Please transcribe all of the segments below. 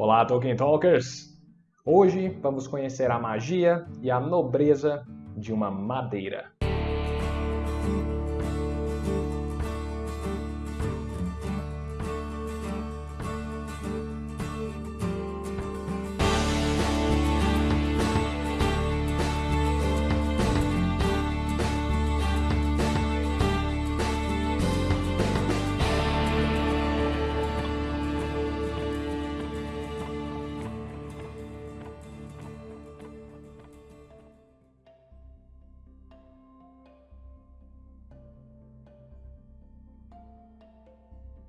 Olá, Tolkien Talkers! Hoje vamos conhecer a magia e a nobreza de uma madeira.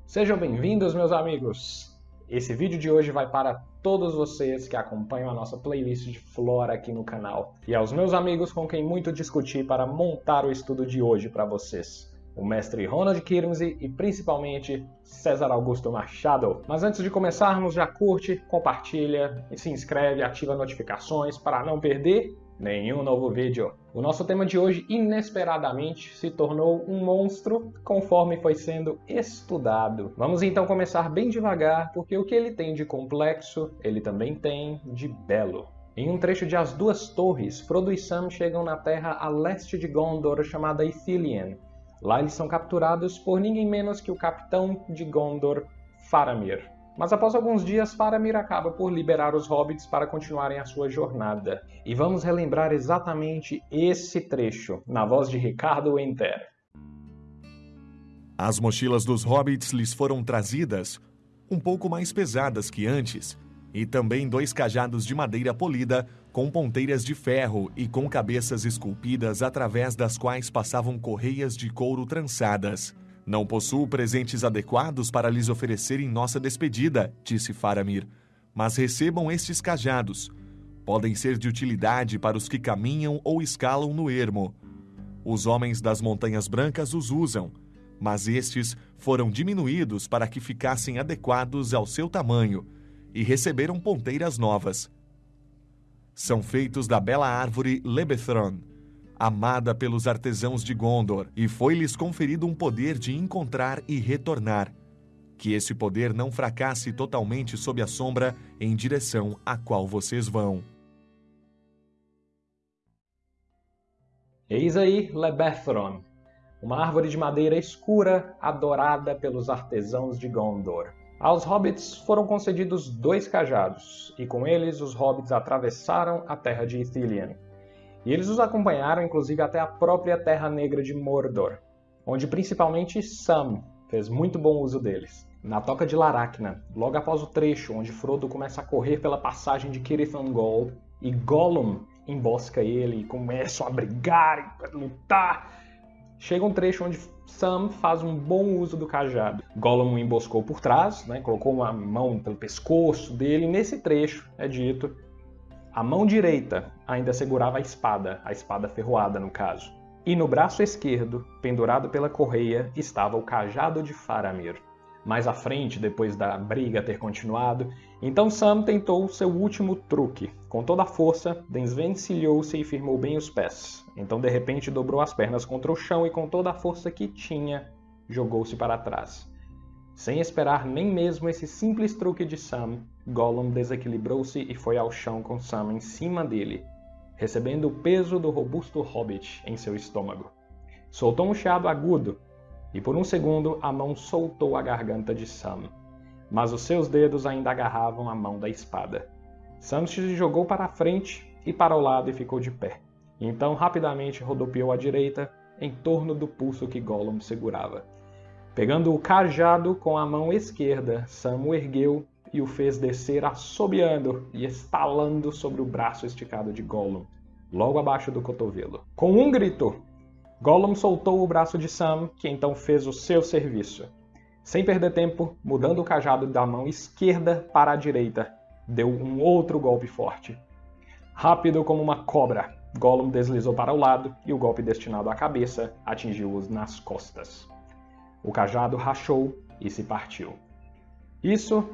Sejam bem-vindos, meus amigos! Esse vídeo de hoje vai para todos vocês que acompanham a nossa playlist de Flora aqui no canal e aos meus amigos com quem muito discuti para montar o estudo de hoje para vocês. O mestre Ronald Kirmsey e principalmente César Augusto Machado. Mas antes de começarmos, já curte, compartilha se inscreve, ativa notificações para não perder nenhum novo vídeo. O nosso tema de hoje, inesperadamente, se tornou um monstro conforme foi sendo estudado. Vamos então começar bem devagar, porque o que ele tem de complexo, ele também tem de belo. Em um trecho de As Duas Torres, Frodo e Sam chegam na terra a leste de Gondor chamada Ithilien. Lá eles são capturados por ninguém menos que o capitão de Gondor, Faramir. Mas após alguns dias, Faramir acaba por liberar os hobbits para continuarem a sua jornada. E vamos relembrar exatamente esse trecho, na voz de Ricardo Enter. As mochilas dos hobbits lhes foram trazidas, um pouco mais pesadas que antes, e também dois cajados de madeira polida com ponteiras de ferro e com cabeças esculpidas através das quais passavam correias de couro trançadas. Não possuo presentes adequados para lhes oferecer em nossa despedida, disse Faramir. Mas recebam estes cajados. Podem ser de utilidade para os que caminham ou escalam no ermo. Os homens das Montanhas Brancas os usam, mas estes foram diminuídos para que ficassem adequados ao seu tamanho e receberam ponteiras novas. São feitos da bela árvore Lebethron, amada pelos artesãos de Gondor, e foi-lhes conferido um poder de encontrar e retornar. Que esse poder não fracasse totalmente sob a sombra em direção à qual vocês vão. Eis aí Lebethron, uma árvore de madeira escura adorada pelos artesãos de Gondor. Aos hobbits foram concedidos dois cajados, e com eles os hobbits atravessaram a terra de Ithilien. E eles os acompanharam inclusive até a própria Terra Negra de Mordor, onde principalmente Sam fez muito bom uso deles. Na toca de Laracna, logo após o trecho onde Frodo começa a correr pela passagem de Cirith Ungol e Gollum embosca ele e começam a brigar e lutar, chega um trecho onde Sam faz um bom uso do cajado. Gollum emboscou por trás, né, colocou uma mão pelo pescoço dele, e nesse trecho é dito a mão direita ainda segurava a espada, a espada ferroada no caso. E no braço esquerdo, pendurado pela correia, estava o cajado de Faramir. Mais à frente, depois da briga ter continuado, então Sam tentou seu último truque. Com toda a força, desvencilhou-se e firmou bem os pés. Então, de repente, dobrou as pernas contra o chão e, com toda a força que tinha, jogou-se para trás. Sem esperar nem mesmo esse simples truque de Sam, Gollum desequilibrou-se e foi ao chão com Sam em cima dele, recebendo o peso do robusto hobbit em seu estômago. Soltou um chiado agudo, e por um segundo a mão soltou a garganta de Sam, mas os seus dedos ainda agarravam a mão da espada. Sam se jogou para a frente e para o lado e ficou de pé. Então rapidamente rodopiou à direita, em torno do pulso que Gollum segurava. Pegando o cajado com a mão esquerda, Sam o ergueu e o fez descer assobiando e estalando sobre o braço esticado de Gollum, logo abaixo do cotovelo. Com um grito, Gollum soltou o braço de Sam, que então fez o seu serviço. Sem perder tempo, mudando o cajado da mão esquerda para a direita, deu um outro golpe forte. Rápido como uma cobra, Gollum deslizou para o lado e o golpe destinado à cabeça atingiu-os nas costas. O cajado rachou e se partiu. Isso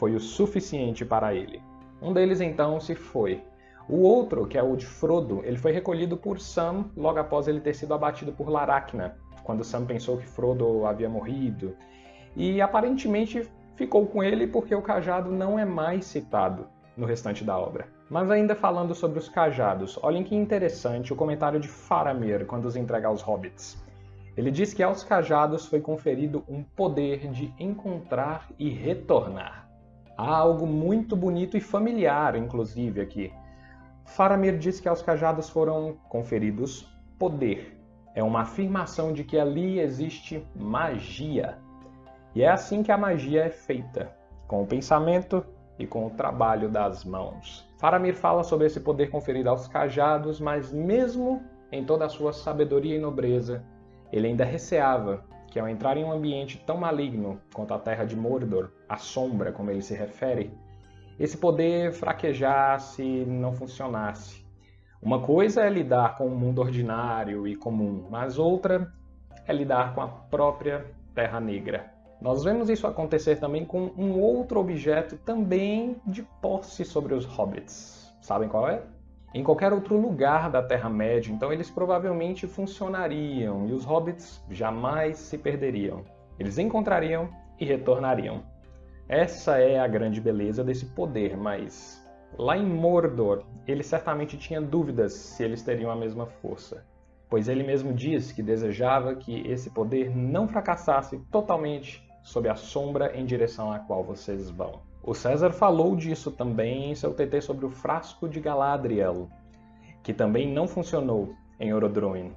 foi o suficiente para ele. Um deles então se foi. O outro, que é o de Frodo, ele foi recolhido por Sam logo após ele ter sido abatido por Laracna, quando Sam pensou que Frodo havia morrido. E aparentemente ficou com ele porque o cajado não é mais citado no restante da obra. Mas ainda falando sobre os cajados, olhem que interessante o comentário de Faramir quando os entrega aos hobbits. Ele diz que aos cajados foi conferido um poder de encontrar e retornar. Há algo muito bonito e familiar, inclusive, aqui. Faramir diz que aos cajados foram conferidos poder. É uma afirmação de que ali existe magia. E é assim que a magia é feita, com o pensamento e com o trabalho das mãos. Faramir fala sobre esse poder conferido aos cajados, mas mesmo em toda a sua sabedoria e nobreza, ele ainda receava que ao entrar em um ambiente tão maligno quanto a terra de Mordor, a sombra, como ele se refere, esse poder fraquejasse e não funcionasse. Uma coisa é lidar com o mundo ordinário e comum, mas outra é lidar com a própria Terra Negra. Nós vemos isso acontecer também com um outro objeto também de posse sobre os hobbits. Sabem qual é? Em qualquer outro lugar da Terra-média, então eles provavelmente funcionariam e os hobbits jamais se perderiam. Eles encontrariam e retornariam. Essa é a grande beleza desse poder, mas lá em Mordor, ele certamente tinha dúvidas se eles teriam a mesma força pois ele mesmo diz que desejava que esse poder não fracassasse totalmente sob a sombra em direção à qual vocês vão. O César falou disso também em seu TT sobre o frasco de Galadriel, que também não funcionou em Orodruin.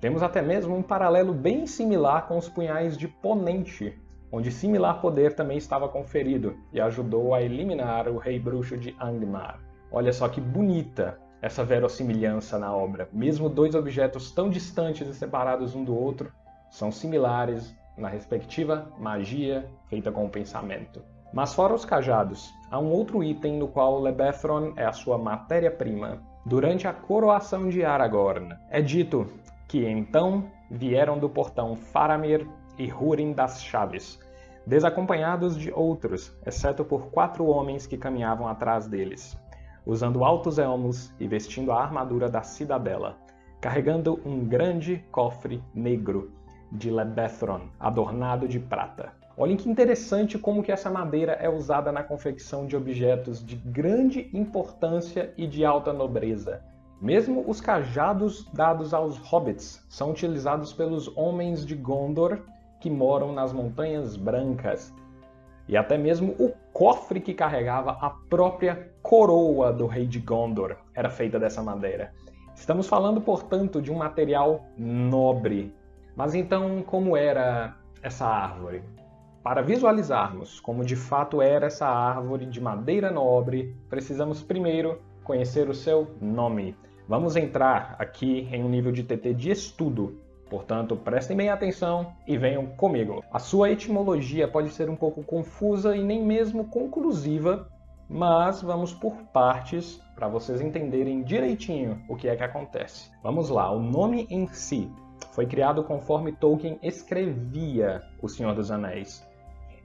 Temos até mesmo um paralelo bem similar com os punhais de Ponente, onde similar poder também estava conferido e ajudou a eliminar o rei bruxo de Angmar. Olha só que bonita essa verossimilhança na obra. Mesmo dois objetos tão distantes e separados um do outro, são similares na respectiva magia feita com o pensamento. Mas fora os cajados, há um outro item no qual Lebethron é a sua matéria-prima. Durante a coroação de Aragorn, é dito que então vieram do portão Faramir e Húrin das Chaves, desacompanhados de outros, exceto por quatro homens que caminhavam atrás deles, usando altos elmos e vestindo a armadura da cidadela, carregando um grande cofre negro de Lebethron, adornado de prata. Olhem que interessante como que essa madeira é usada na confecção de objetos de grande importância e de alta nobreza. Mesmo os cajados dados aos hobbits são utilizados pelos homens de Gondor que moram nas Montanhas Brancas. E até mesmo o cofre que carregava a própria coroa do rei de Gondor era feita dessa madeira. Estamos falando, portanto, de um material nobre, mas então, como era essa árvore? Para visualizarmos como de fato era essa árvore de madeira nobre, precisamos primeiro conhecer o seu nome. Vamos entrar aqui em um nível de TT de estudo, portanto prestem bem atenção e venham comigo. A sua etimologia pode ser um pouco confusa e nem mesmo conclusiva, mas vamos por partes para vocês entenderem direitinho o que é que acontece. Vamos lá, o nome em si foi criado conforme Tolkien escrevia O Senhor dos Anéis.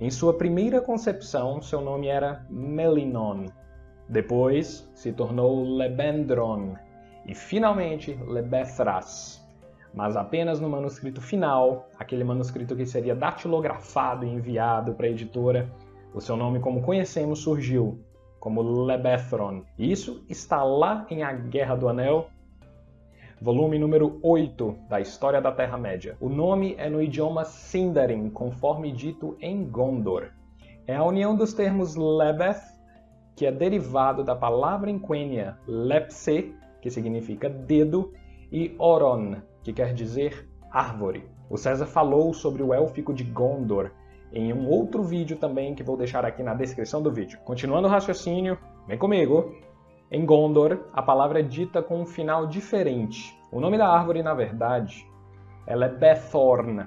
Em sua primeira concepção, seu nome era Melinon. Depois se tornou Lebendron e finalmente Lebethras. Mas apenas no manuscrito final, aquele manuscrito que seria datilografado e enviado para a editora, o seu nome como conhecemos surgiu como Lebethron. Isso está lá em A Guerra do Anel, volume número 8 da História da Terra-média. O nome é no idioma Sindarin, conforme dito em Gondor. É a união dos termos Lebeth, que é derivado da palavra em Quenya Lepse, que significa dedo, e Oron, que quer dizer árvore. O César falou sobre o élfico de Gondor em um outro vídeo também que vou deixar aqui na descrição do vídeo. Continuando o raciocínio, vem comigo! Em Gondor, a palavra é dita com um final diferente. O nome da árvore, na verdade, ela é Bethorn,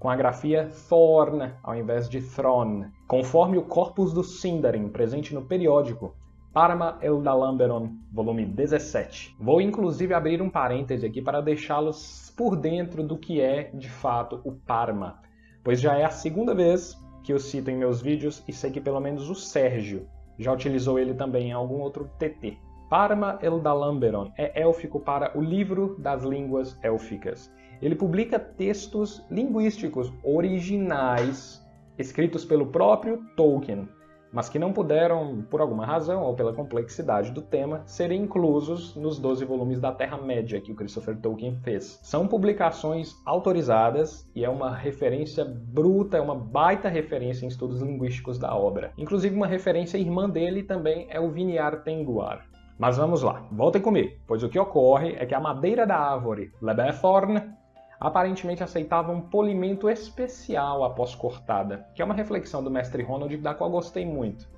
com a grafia Thorn ao invés de Thron, conforme o corpus do Sindarin presente no periódico Parma Eldalamberon, volume 17. Vou inclusive abrir um parêntese aqui para deixá-los por dentro do que é, de fato, o Parma, pois já é a segunda vez que eu cito em meus vídeos e sei que pelo menos o Sérgio já utilizou ele também em algum outro TT. Parma Eldalamberon é élfico para o Livro das Línguas Élficas. Ele publica textos linguísticos originais escritos pelo próprio Tolkien, mas que não puderam, por alguma razão ou pela complexidade do tema, serem inclusos nos 12 volumes da Terra-média que o Christopher Tolkien fez. São publicações autorizadas e é uma referência bruta, é uma baita referência em estudos linguísticos da obra. Inclusive uma referência irmã dele também é o Viniar Tenguar. Mas vamos lá, voltem comigo, pois o que ocorre é que a madeira da árvore Lebethorn aparentemente aceitava um polimento especial após cortada, que é uma reflexão do mestre Ronald da qual gostei muito.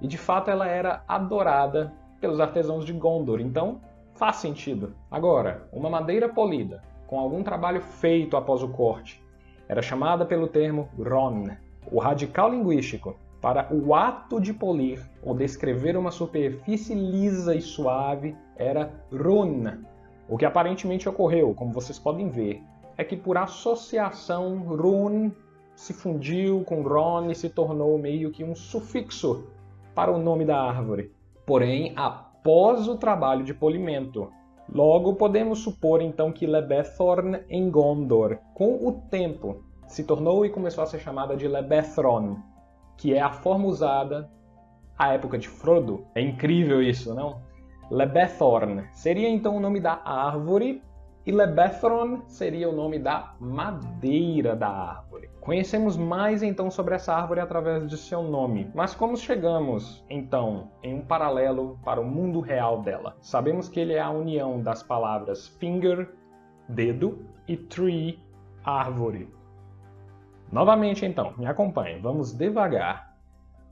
E de fato ela era adorada pelos artesãos de Gondor, então faz sentido. Agora, uma madeira polida, com algum trabalho feito após o corte, era chamada pelo termo Ron, o radical linguístico para o ato de polir ou descrever uma superfície lisa e suave era Run, o que aparentemente ocorreu, como vocês podem ver, é que por associação Run se fundiu com Ron e se tornou meio que um sufixo para o nome da árvore. Porém, após o trabalho de polimento, logo podemos supor então que Lebethorn em Gondor, com o tempo, se tornou e começou a ser chamada de Lebethron, que é a forma usada à época de Frodo. É incrível isso, não? Lebethorn seria então o nome da árvore e Lebethron seria o nome da madeira da árvore. Conhecemos mais então sobre essa árvore através de seu nome, mas como chegamos então em um paralelo para o mundo real dela? Sabemos que ele é a união das palavras finger, dedo, e tree, árvore. Novamente então, me acompanhe, vamos devagar.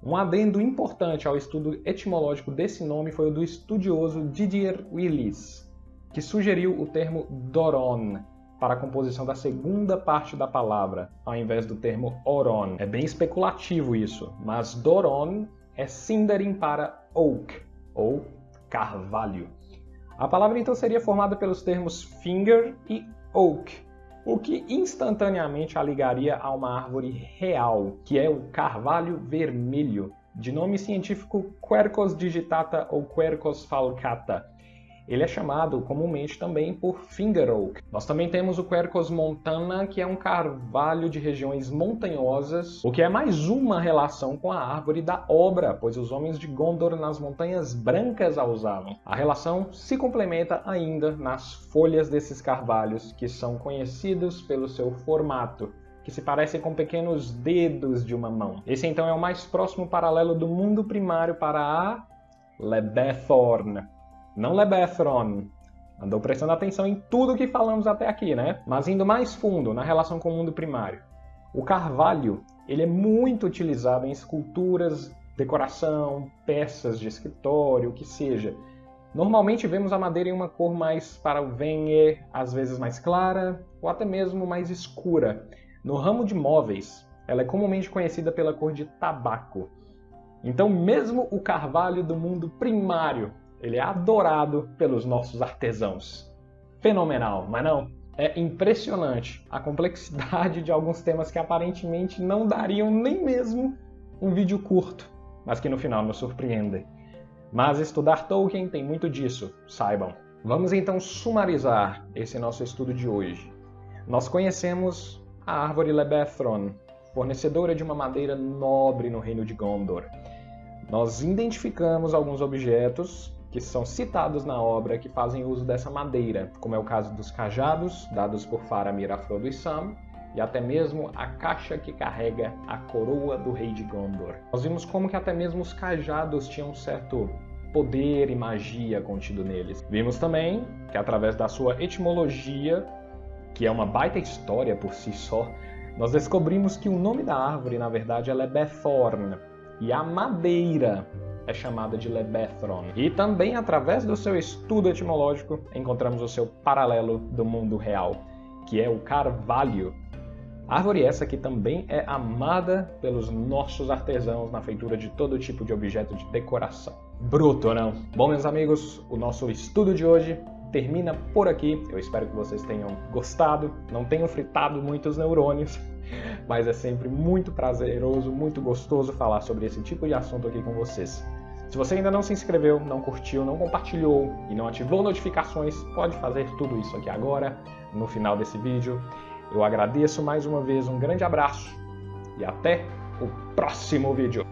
Um adendo importante ao estudo etimológico desse nome foi o do estudioso Didier Willis, que sugeriu o termo Doron para a composição da segunda parte da palavra, ao invés do termo Oron. É bem especulativo isso, mas Doron é Sindarin para oak, ou carvalho. A palavra então seria formada pelos termos finger e oak, o que instantaneamente a ligaria a uma árvore real, que é o carvalho vermelho, de nome científico Quercus digitata ou Quercus falcata, ele é chamado comumente também por finger oak. Nós também temos o Quercus montana, que é um carvalho de regiões montanhosas, o que é mais uma relação com a árvore da obra, pois os homens de Gondor nas montanhas brancas a usavam. A relação se complementa ainda nas folhas desses carvalhos, que são conhecidos pelo seu formato, que se parecem com pequenos dedos de uma mão. Esse então é o mais próximo paralelo do mundo primário para a Lebethorn, não Lebethron. Andou prestando atenção em tudo que falamos até aqui, né? Mas indo mais fundo na relação com o mundo primário. O carvalho, ele é muito utilizado em esculturas, decoração, peças de escritório, o que seja. Normalmente vemos a madeira em uma cor mais para o venhe, às vezes mais clara, ou até mesmo mais escura. No ramo de móveis, ela é comumente conhecida pela cor de tabaco. Então, mesmo o carvalho do mundo primário ele é adorado pelos nossos artesãos. Fenomenal, mas não? É impressionante a complexidade de alguns temas que aparentemente não dariam nem mesmo um vídeo curto, mas que no final nos surpreendem. Mas estudar Tolkien tem muito disso, saibam. Vamos então sumarizar esse nosso estudo de hoje. Nós conhecemos a árvore Lebethron, fornecedora de uma madeira nobre no reino de Gondor. Nós identificamos alguns objetos que são citados na obra que fazem uso dessa madeira, como é o caso dos cajados, dados por Faramir, Frodo e Sam, e até mesmo a caixa que carrega a coroa do rei de Gondor. Nós vimos como que até mesmo os cajados tinham um certo poder e magia contido neles. Vimos também que através da sua etimologia, que é uma baita história por si só, nós descobrimos que o nome da árvore, na verdade, ela é Bethorn, e a madeira é chamada de Lebethron. E também, através do seu estudo etimológico, encontramos o seu paralelo do mundo real, que é o carvalho. Árvore essa que também é amada pelos nossos artesãos na feitura de todo tipo de objeto de decoração. Bruto, não? Bom, meus amigos, o nosso estudo de hoje termina por aqui. Eu espero que vocês tenham gostado, não tenham fritado muitos neurônios, mas é sempre muito prazeroso, muito gostoso falar sobre esse tipo de assunto aqui com vocês. Se você ainda não se inscreveu, não curtiu, não compartilhou e não ativou notificações, pode fazer tudo isso aqui agora, no final desse vídeo. Eu agradeço mais uma vez, um grande abraço e até o próximo vídeo.